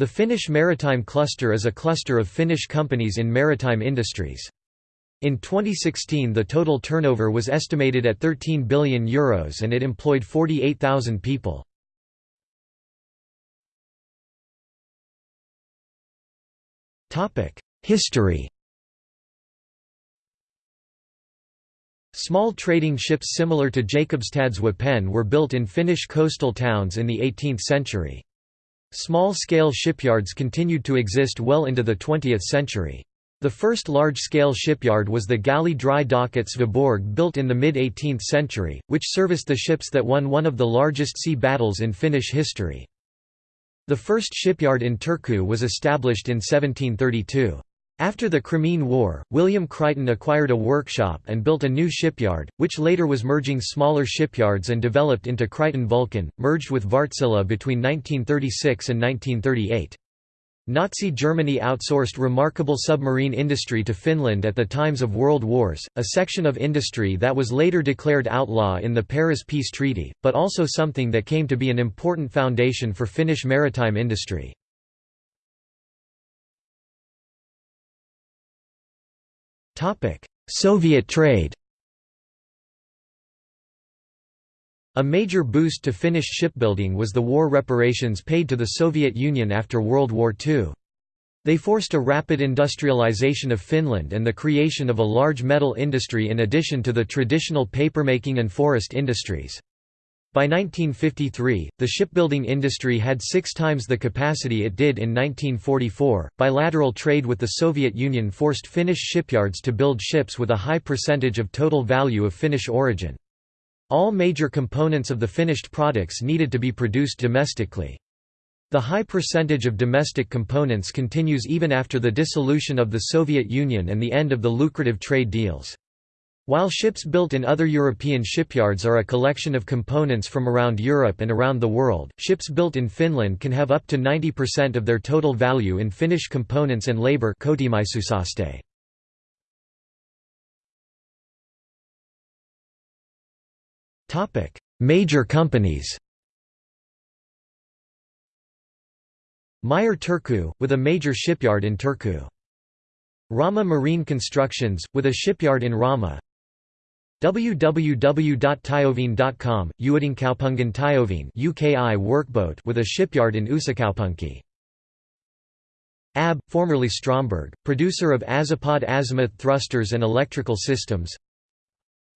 The Finnish Maritime Cluster is a cluster of Finnish companies in maritime industries. In 2016 the total turnover was estimated at €13 billion Euros and it employed 48,000 people. History Small trading ships similar to Jakobstads Wapen were built in Finnish coastal towns in the 18th century. Small-scale shipyards continued to exist well into the 20th century. The first large-scale shipyard was the galley dry dock at Sveaborg built in the mid-18th century, which serviced the ships that won one of the largest sea battles in Finnish history. The first shipyard in Turku was established in 1732. After the Crimean War, William Crichton acquired a workshop and built a new shipyard, which later was merging smaller shipyards and developed into Crichton Vulcan, merged with Wärtsilä between 1936 and 1938. Nazi Germany outsourced remarkable submarine industry to Finland at the times of World Wars, a section of industry that was later declared outlaw in the Paris Peace Treaty, but also something that came to be an important foundation for Finnish maritime industry. Soviet trade A major boost to Finnish shipbuilding was the war reparations paid to the Soviet Union after World War II. They forced a rapid industrialization of Finland and the creation of a large metal industry in addition to the traditional papermaking and forest industries. By 1953, the shipbuilding industry had six times the capacity it did in 1944. Bilateral trade with the Soviet Union forced Finnish shipyards to build ships with a high percentage of total value of Finnish origin. All major components of the finished products needed to be produced domestically. The high percentage of domestic components continues even after the dissolution of the Soviet Union and the end of the lucrative trade deals. While ships built in other European shipyards are a collection of components from around Europe and around the world, ships built in Finland can have up to 90% of their total value in Finnish components and labour Major companies. Meyer Turku, with a major shipyard in Turku. Rauma Marine Constructions, with a shipyard in Rauma www.tioviin.com, Uudenkaupungin Työvene UKI workboat with a shipyard in Uusikaupunki. ABB, formerly Stromberg, producer of Azipod azimuth thrusters and electrical systems.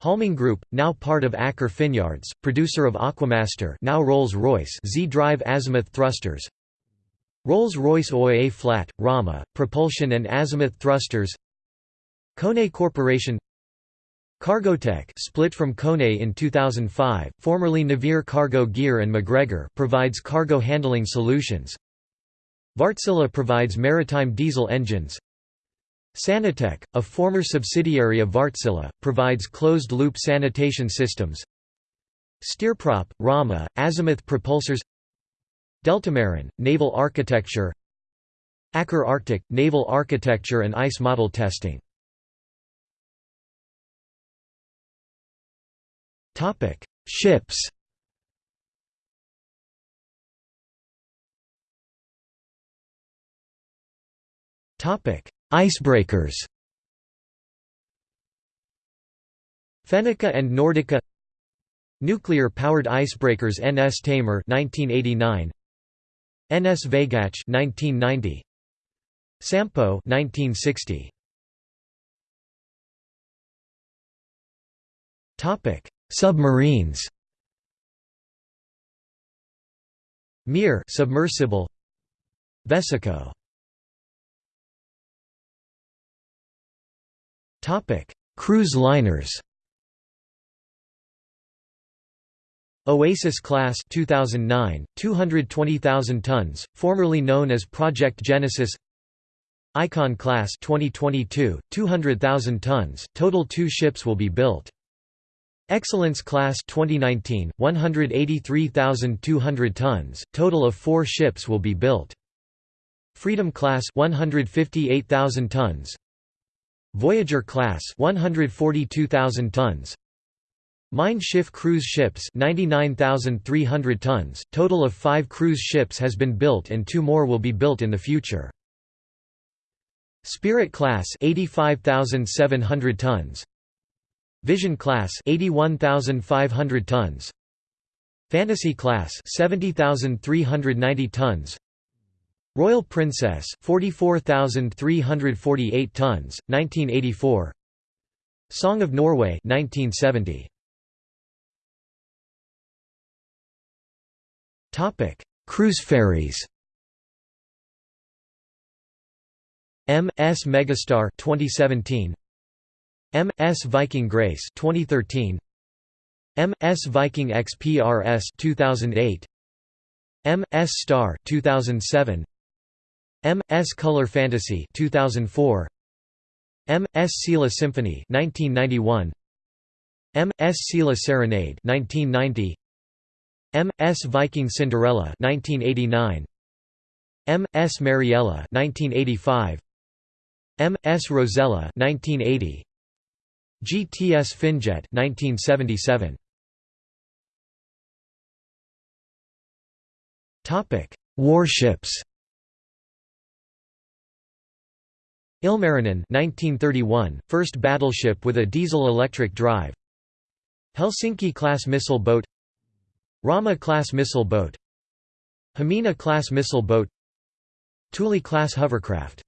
Hollming Group, now part of Aker Finyards, producer of Aquamaster now Rolls-Royce Z-drive azimuth thrusters. Rolls-Royce OA Flat, Rauma, propulsion and azimuth thrusters. Kone Corporation Cargotec split from Kone in 2005, formerly Navire Cargo Gear and MacGregor provides cargo handling solutions. Wärtsilä provides maritime diesel engines. Sanitec, a former subsidiary of Wärtsilä, provides closed-loop sanitation systems. Steerprop, Rauma, azimuth propulsors Deltamarin, naval architecture Aker Arctic, naval architecture and ice model testing Topic: Ships. Topic: Icebreakers. Fennica and Nordica. Nuclear-powered icebreakers NS Taymyr 1989 NS Vaygach 1990 Sampo 1960 Topic Submarines Mir submersible Vesikko. Topic Cruise liners. Oasis class 2009 220,000 tons formerly known as Project Genesis. Icon class 2022 200,000 tons total 2 ships will be built Excellence Class 2019, 183,200 tons, total of four ships will be built. Freedom Class 158,000 tons. Voyager Class 142,000 tons. Mein Schiff cruise ships 99,300 tons, total of five cruise ships has been built and two more will be built in the future. Spirit class 85,700 tons Vision class 81,500 tons. Fantasy class 70,390 tons. Royal Princess 44,348 tons 1984 Song of Norway 1970 Topic Cruise ferries. M.S. Megastar 2017 M.S. Viking Grace 2013 M.S. Viking XPRS 2008 M.S. Star 2007 M.S. Color Fantasy 2004 M.S. Silja Symphony 1991 M.S. Silja Serenade 1990 M.S. Viking Cinderella 1989 M.S. Mariella 1985 M.S. Rosella 1980 GTS Finjet 1977 Topic Warships. Ilmarinen 1931 first battleship with a diesel-electric drive. Helsinki-class missile boat. Rauma-class missile boat. Hamina-class missile boat. Tuuli-class hovercraft